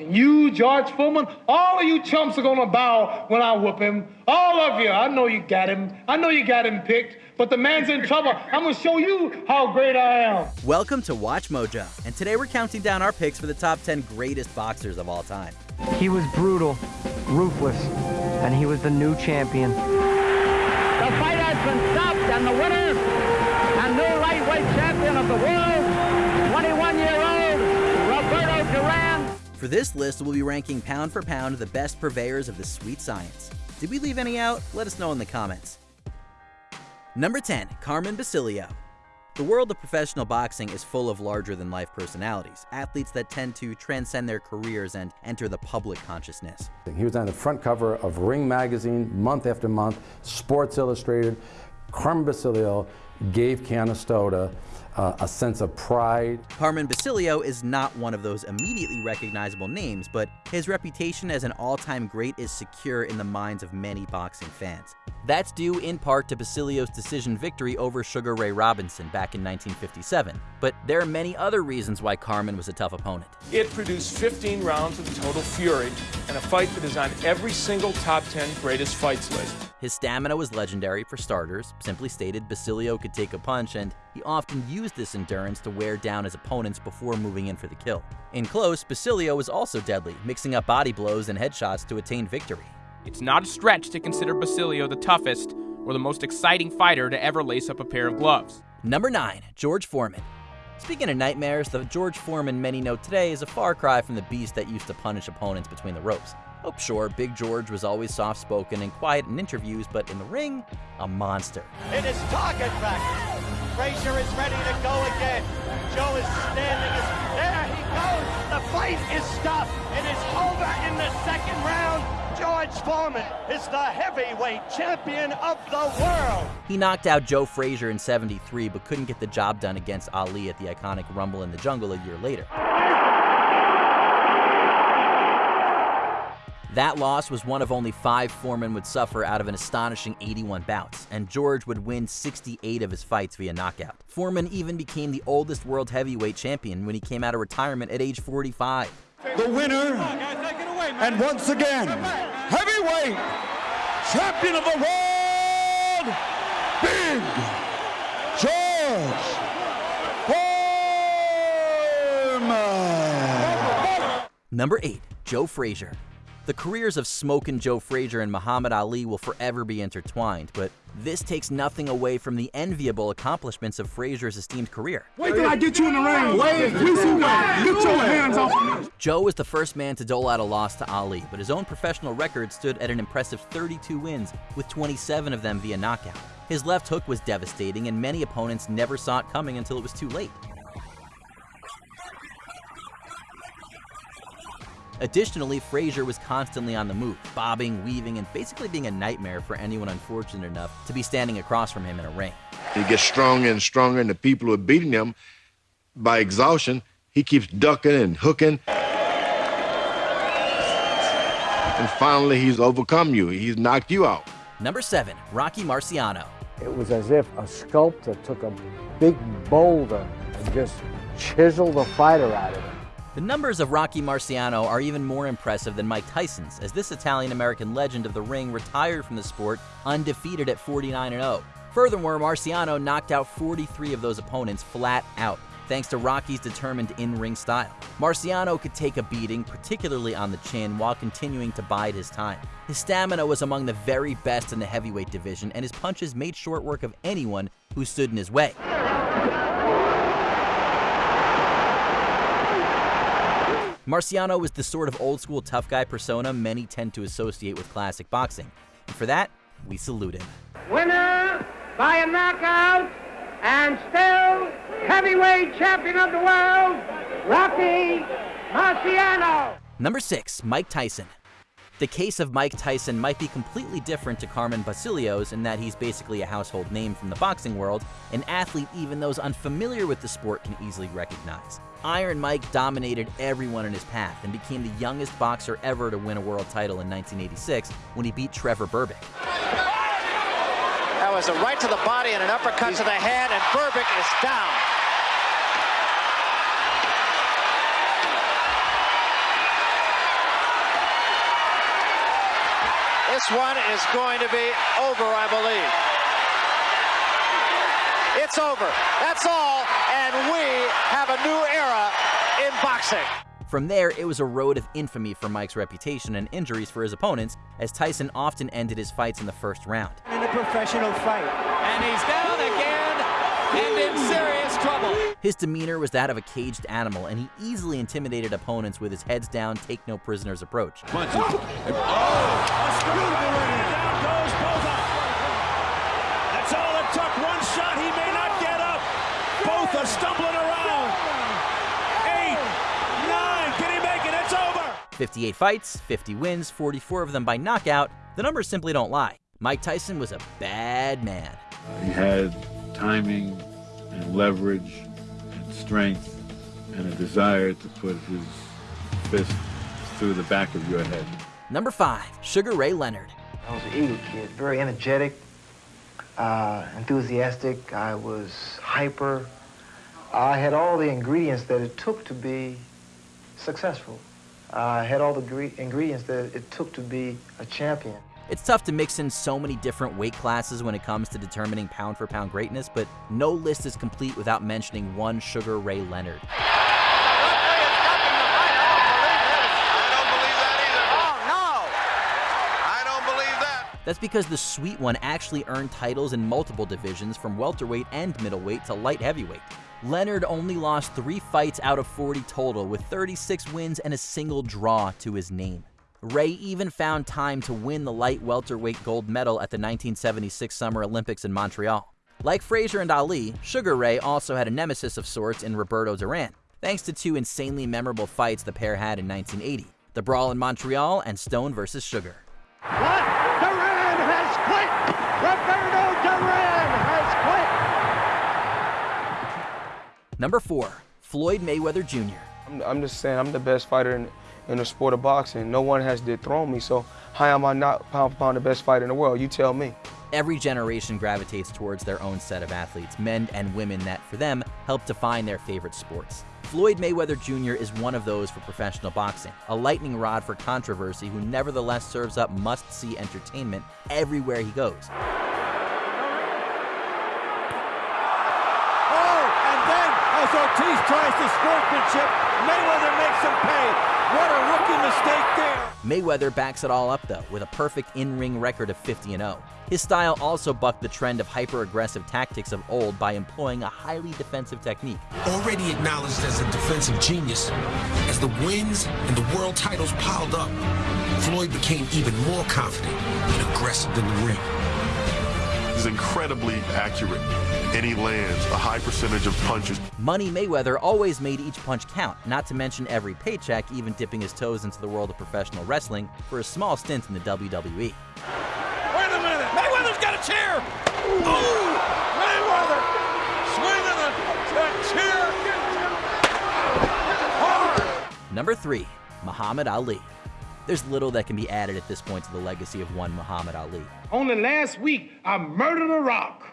And you, George Foreman, all of you chumps are gonna bow when I whoop him. All of you. I know you got him. I know you got him picked, but the man's in trouble. I'm gonna show you how great I am. Welcome to Watch Mojo, and today we're counting down our picks for the top 10 greatest boxers of all time. He was brutal, ruthless, and he was the new champion. The fight has been stopped, and the winner and new lightweight champion of the world, For this list, we'll be ranking pound for pound the best purveyors of the sweet science. Did we leave any out? Let us know in the comments. Number 10, Carmen Basilio. The world of professional boxing is full of larger than life personalities, athletes that tend to transcend their careers and enter the public consciousness. He was on the front cover of Ring magazine month after month, Sports Illustrated. Carmen Basilio gave Canastota uh, a sense of pride. Carmen Basilio is not one of those immediately recognizable names, but his reputation as an all-time great is secure in the minds of many boxing fans. That's due in part to Basilio's decision victory over Sugar Ray Robinson back in 1957, but there are many other reasons why Carmen was a tough opponent. It produced 15 rounds of total fury and a fight that is on every single top 10 greatest fights list. His stamina was legendary for starters. Simply stated, Basilio could take a punch, and he often used this endurance to wear down his opponents before moving in for the kill. In close, Basilio was also deadly, mixing up body blows and headshots to attain victory. It's not a stretch to consider Basilio the toughest or the most exciting fighter to ever lace up a pair of gloves. Number 9. George Foreman. Speaking of nightmares, the George Foreman many know today is a far cry from the beast that used to punish opponents between the ropes. Oh, sure, Big George was always soft spoken and quiet in interviews, but in the ring, a monster. It is target practice. Frazier is ready to go again. Joe is standing. There he goes. The fight is stopped. It is over in the second round. George Foreman is the heavyweight champion of the world. He knocked out Joe Frazier in 73, but couldn't get the job done against Ali at the iconic Rumble in the Jungle a year later. That loss was one of only five Foreman would suffer out of an astonishing 81 bouts, and George would win 68 of his fights via knockout. Foreman even became the oldest world heavyweight champion when he came out of retirement at age 45. The winner, and once again, heavyweight champion of the world, Big George Foreman. Number 8. Joe Frazier. The careers of Smokin' Joe Frazier and Muhammad Ali will forever be intertwined, but this takes nothing away from the enviable accomplishments of Frazier's esteemed career. Wait till I get you in the ring. Wait, we see what? Get your hands off of me. Joe was the first man to dole out a loss to Ali, but his own professional record stood at an impressive 32 wins, with 27 of them via knockout. His left hook was devastating, and many opponents never saw it coming until it was too late. Additionally, Frazier was constantly on the move, bobbing, weaving, and basically being a nightmare for anyone unfortunate enough to be standing across from him in a ring. He gets stronger and stronger, and the people who are beating him by exhaustion, he keeps ducking and hooking. And finally, he's overcome you. He's knocked you out. Number seven, Rocky Marciano. It was as if a sculptor took a big boulder and just chiseled a fighter out of it. The numbers of Rocky Marciano are even more impressive than Mike Tyson's, as this Italian-American legend of the ring retired from the sport undefeated at 49-0. Furthermore, Marciano knocked out 43 of those opponents flat out, thanks to Rocky's determined in-ring style. Marciano could take a beating, particularly on the chin, while continuing to bide his time. His stamina was among the very best in the heavyweight division, and his punches made short work of anyone who stood in his way. Marciano was the sort of old school tough guy persona many tend to associate with classic boxing. And for that, we salute him. Winner by a knockout and still heavyweight champion of the world, Rocky Marciano. Number 6, Mike Tyson. The case of Mike Tyson might be completely different to Carmen Basilio's in that he's basically a household name from the boxing world, an athlete even those unfamiliar with the sport can easily recognize. Iron Mike dominated everyone in his path and became the youngest boxer ever to win a world title in 1986 when he beat Trevor Berbick. That was a right to the body and an uppercut to the head, and Berbick is down. This one is going to be over, I believe. It's over. That's all, and we have a new era in boxing. From there, it was a road of infamy for Mike's reputation and injuries for his opponents, as Tyson often ended his fights in the first round. In a professional fight. And he's down again and in serious trouble. His demeanor was that of a caged animal, and he easily intimidated opponents with his heads down, take no prisoners approach. Punches. Oh, down goes Botha. That's all it took. One shot, he may not get up. Botha stumbling around. Eight, nine, can he make it? It's over. 58 fights, 50 wins, 44 of them by knockout. The numbers simply don't lie. Mike Tyson was a bad man. He had timing and leverage and strength and a desire to put his fist through the back of your head. Number five, Sugar Ray Leonard. I was an Eagle kid, very energetic, uh, enthusiastic. I was hyper. I had all the ingredients that it took to be successful. I had all the ingredients that it took to be a champion. It's tough to mix in so many different weight classes when it comes to determining pound for pound greatness, but no list is complete without mentioning one Sugar Ray Leonard. That's because the sweet one actually earned titles in multiple divisions from welterweight and middleweight to light heavyweight. Leonard only lost three fights out of 40 total, with 36 wins and a single draw to his name. Ray even found time to win the light welterweight gold medal at the 1976 Summer Olympics in Montreal. Like Frazier and Ali, Sugar Ray also had a nemesis of sorts in Roberto Duran, thanks to two insanely memorable fights the pair had in 1980 the Brawl in Montreal and Stone vs. Sugar. What? Duran has quit! Roberto Duran has quit! Number 4. Floyd Mayweather Jr. I'm, I'm just saying, I'm the best fighter in, in the sport of boxing. No one has dethroned me, so how am I not pound for pound the best fighter in the world? You tell me. Every generation gravitates towards their own set of athletes, men and women that, for them, help define their favorite sports. Floyd Mayweather Jr. is one of those for professional boxing, a lightning rod for controversy who nevertheless serves up must see entertainment everywhere he goes. Oh, and then as Ortiz tries the sportsmanship, Mayweather makes him pay. What a rookie mistake there. Mayweather backs it all up, though, with a perfect in ring record of 50 0. His style also bucked the trend of hyper aggressive tactics of old by employing a highly defensive technique. Already acknowledged as a defensive genius, as the wins and the world titles piled up, Floyd became even more confident and aggressive in the ring. He's incredibly accurate, and he lands a high percentage of punches. Money Mayweather always made each punch count, not to mention every paycheck, even dipping his toes into the world of professional wrestling for a small stint in the WWE. Wait a minute! Mayweather's got a chair! Ooh! Mayweather swinging a, a chair! Hard! Number three, Muhammad Ali. There's little that can be added at this point to the legacy of one Muhammad Ali. Only last week, I murdered a rock,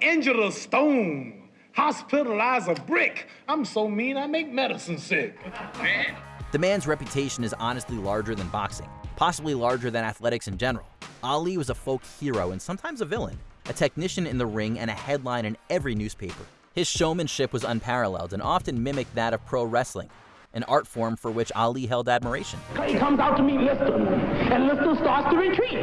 injured a stone, hospitalized a brick. I'm so mean, I make medicine sick. Man. The man's reputation is honestly larger than boxing, possibly larger than athletics in general. Ali was a folk hero and sometimes a villain, a technician in the ring and a headline in every newspaper. His showmanship was unparalleled and often mimicked that of pro wrestling, an art form for which Ali held admiration. Clay comes out to meet Liston, and Liston starts to retreat.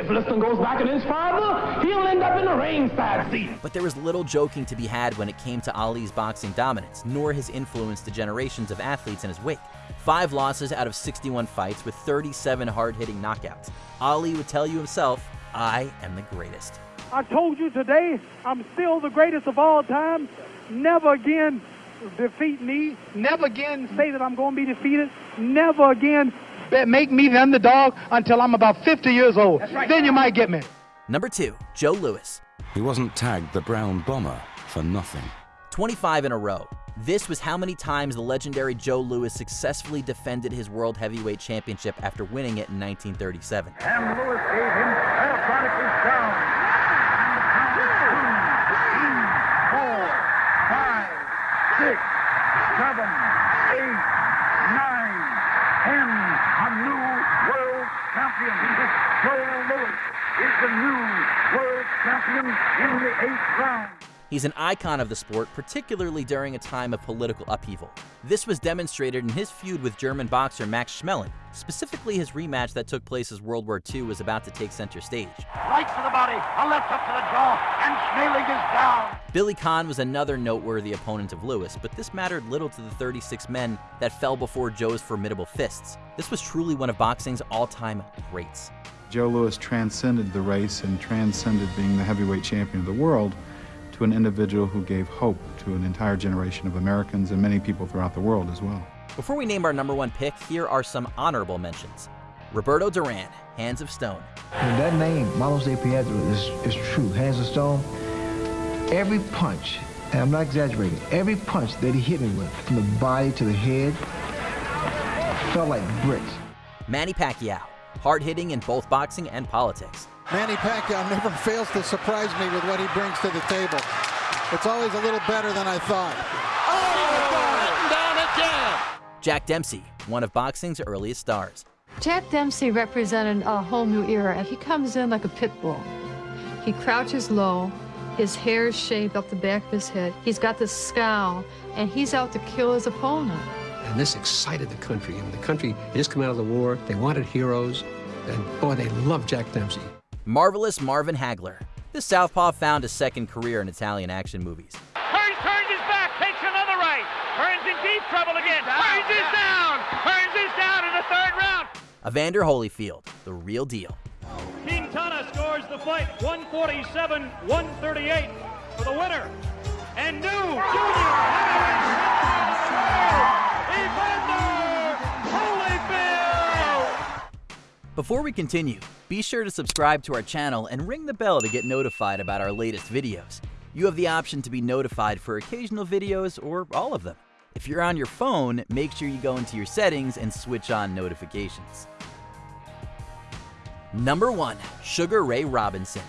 If Liston goes back in his father, he'll end up in the ringside seat. But there was little joking to be had when it came to Ali's boxing dominance, nor his influence to generations of athletes in his wake. Five losses out of 61 fights with 37 hard-hitting knockouts. Ali would tell you himself, I am the greatest. I told you today, I'm still the greatest of all time. Never again defeat me. Never again say that I'm going to be defeated. Never again make me the underdog until I'm about 50 years old. Right. Then you might get me. Number two, Joe Louis. He wasn't tagged the Brown Bomber for nothing. 25 in a row. This was how many times the legendary Joe Louis successfully defended his World Heavyweight Championship after winning it in 1937. And Louis gave him electronically down. Six, seven, eight, nine, ten. A new world champion. Joe Louis is the new world champion in the eighth round. He's an icon of the sport, particularly during a time of political upheaval. This was demonstrated in his feud with German boxer Max Schmeling, specifically his rematch that took place as World War II was about to take center stage. Right to the body, a left up to the jaw, and Schmeling is down. Billy Conn was another noteworthy opponent of Louis, but this mattered little to the 36 men that fell before Joe's formidable fists. This was truly one of boxing's all-time greats. Joe Louis transcended the race and transcended being the heavyweight champion of the world to an individual who gave hope to an entire generation of Americans and many people throughout the world as well. Before we name our number one pick, here are some honorable mentions. Roberto Duran, Hands of Stone. And that name, Manos de Piedra, is, is true. Hands of Stone. Every punch, and I'm not exaggerating, every punch that he hit me with, from the body to the head, felt like bricks. Manny Pacquiao, hard hitting in both boxing and politics. Manny Pacquiao never fails to surprise me with what he brings to the table. It's always a little better than I thought. Oh, down again. Jack Dempsey, one of boxing's earliest stars. Jack Dempsey represented a whole new era. And he comes in like a pit bull. He crouches low, his hair is shaved up the back of his head. He's got this scowl, and he's out to kill his opponent. And this excited the country. I mean, the country had just come out of the war. They wanted heroes. And boy, they loved Jack Dempsey. Marvelous Marvin Hagler. This southpaw found a second career in Italian action movies. Hearns turns his back, takes another right. Hearns in deep trouble again. Hearns is down. Hearns is down in the third round. Evander Holyfield, the real deal. Quintana scores the fight 147 138 for the winner. And new junior Evander Before we continue, be sure to subscribe to our channel and ring the bell to get notified about our latest videos. You have the option to be notified for occasional videos or all of them. If you're on your phone, make sure you go into your settings and switch on notifications. Number 1. Sugar Ray Robinson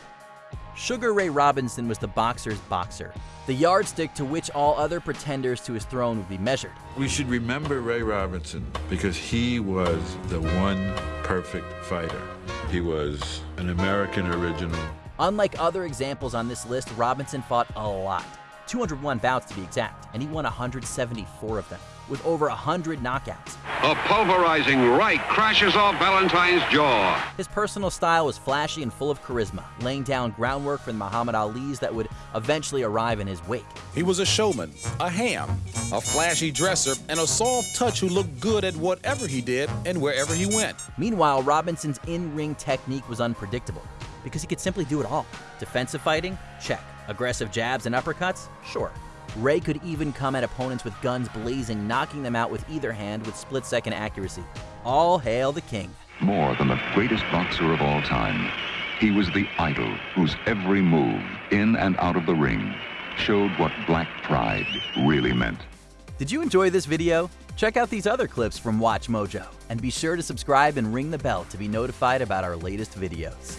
Sugar Ray Robinson was the boxer's boxer, the yardstick to which all other pretenders to his throne would be measured. We should remember Ray Robinson because he was the one perfect fighter. He was an American original. Unlike other examples on this list, Robinson fought a lot. 201 bouts to be exact, and he won 174 of them, with over 100 knockouts. A pulverizing right crashes off Valentine's jaw. His personal style was flashy and full of charisma, laying down groundwork for the Muhammad Ali's that would eventually arrive in his wake. He was a showman, a ham, a flashy dresser, and a soft touch who looked good at whatever he did and wherever he went. Meanwhile, Robinson's in-ring technique was unpredictable because he could simply do it all. Defensive fighting? Check. Aggressive jabs and uppercuts? Sure. Ray could even come at opponents with guns blazing, knocking them out with either hand with split second accuracy. All hail the king. More than the greatest boxer of all time, he was the idol whose every move, in and out of the ring, showed what black pride really meant. Did you enjoy this video? Check out these other clips from Watch Mojo, and be sure to subscribe and ring the bell to be notified about our latest videos.